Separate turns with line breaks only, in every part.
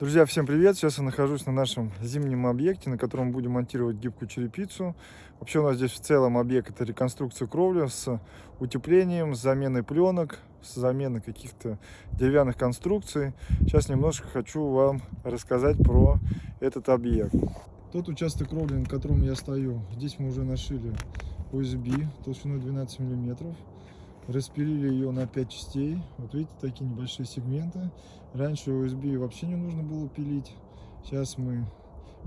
Друзья, всем привет! Сейчас я нахожусь на нашем зимнем объекте, на котором будем монтировать гибкую черепицу. Вообще у нас здесь в целом объект это реконструкция кровли с утеплением, с заменой пленок, с заменой каких-то деревянных конструкций. Сейчас немножко хочу вам рассказать про этот объект. Тот участок кровли, на котором я стою, здесь мы уже нашили OSB толщиной 12 миллиметров распилили ее на 5 частей. Вот видите, такие небольшие сегменты. Раньше USB вообще не нужно было пилить. Сейчас мы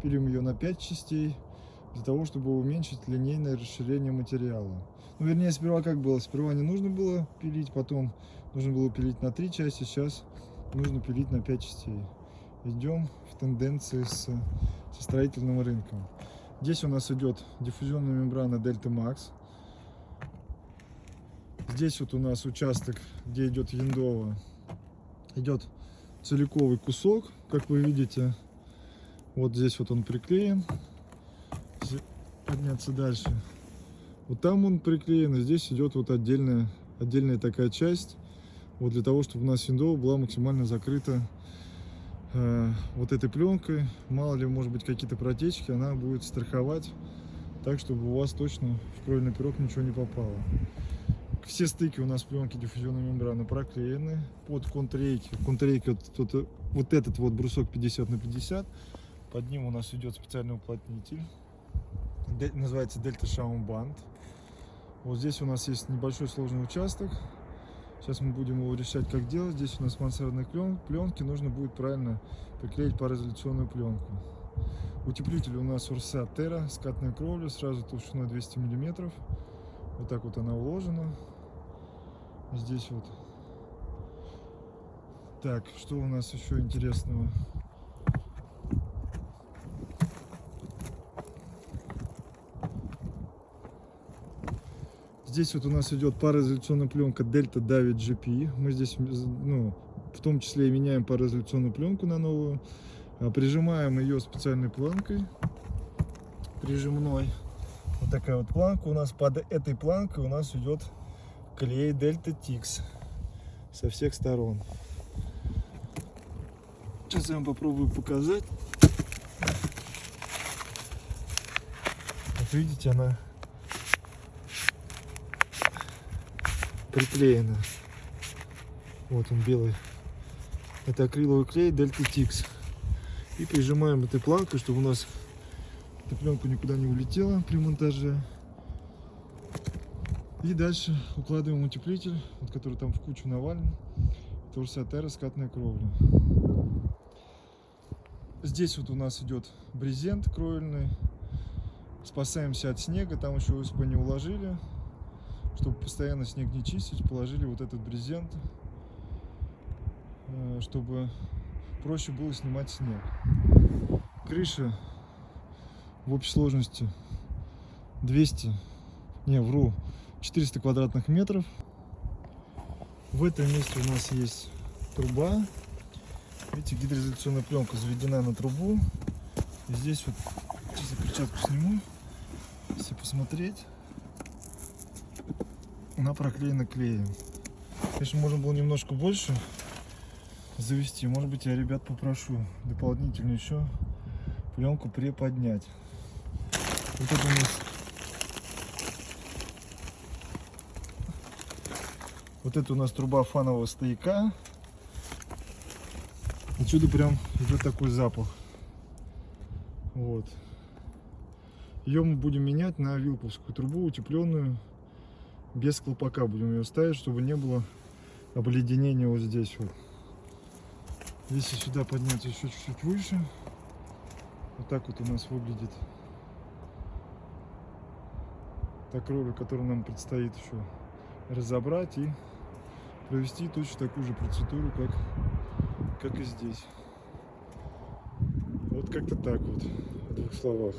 пилим ее на 5 частей, для того, чтобы уменьшить линейное расширение материала. Ну, вернее, сперва как было? Сперва не нужно было пилить, потом нужно было пилить на 3 части, сейчас нужно пилить на 5 частей. Идем в тенденции с, со строительным рынком. Здесь у нас идет диффузионная мембрана Delta Max. Здесь вот у нас участок, где идет яндова, идет целиковый кусок, как вы видите. Вот здесь вот он приклеен. Подняться дальше. Вот там он приклеен, и здесь идет вот отдельная, отдельная такая часть. Вот для того, чтобы у нас яндова была максимально закрыта э, вот этой пленкой. Мало ли, может быть, какие-то протечки, она будет страховать так, чтобы у вас точно в кровельный пирог ничего не попало. Все стыки у нас пленки диффузионной мембраны проклеены под контрейки. Контрейки вот, вот, вот этот вот брусок 50 на 50. Под ним у нас идет специальный уплотнитель. Называется Дельта Шаум Банд. Вот здесь у нас есть небольшой сложный участок. Сейчас мы будем его решать, как делать. Здесь у нас мансардные пленки. Нужно будет правильно приклеить пароизоляционную пленку. Утеплитель у нас Урса Терра, скатная кровля, сразу толщиной 200 миллиметров. Вот так вот она уложена. Здесь вот. Так, что у нас еще интересного? Здесь вот у нас идет пароизоляционная пленка Delta David GP. Мы здесь, ну, в том числе и меняем пароизоляционную пленку на новую. А, прижимаем ее специальной планкой, прижимной такая вот планка. У нас под этой планкой у нас идет клей Delta Tix со всех сторон. Сейчас я вам попробую показать. Вот видите, она приклеена. Вот он белый. Это акриловый клей Delta Tix. И прижимаем этой планкой, чтобы у нас эта пленка никуда не улетела при монтаже. И дальше укладываем утеплитель, вот, который там в кучу навален. Это Урсатера скатная кровля. Здесь вот у нас идет брезент кровельный. Спасаемся от снега, там еще УСП не уложили. Чтобы постоянно снег не чистить, положили вот этот брезент, э, чтобы проще было снимать снег. Крыша в общей сложности 200, не, вру, 400 квадратных метров. В этом месте у нас есть труба. Видите, гидроизоляционная пленка заведена на трубу. И здесь вот, сейчас я перчатку сниму, если посмотреть, она проклеена клеем. Конечно, можно было немножко больше завести. Может быть, я ребят попрошу дополнительно еще пленку приподнять. Вот это у нас Вот это у нас труба фанового стояка. Отсюда прям идет такой запах. Вот. Ее мы будем менять на вилковскую трубу, утепленную, без колпака будем ее ставить, чтобы не было обледенения вот здесь вот. Если сюда подняться еще чуть-чуть выше, вот так вот у нас выглядит та кровля, которую нам предстоит еще разобрать и провести точно такую же процедуру, как, как и здесь. Вот как-то так вот, в двух словах.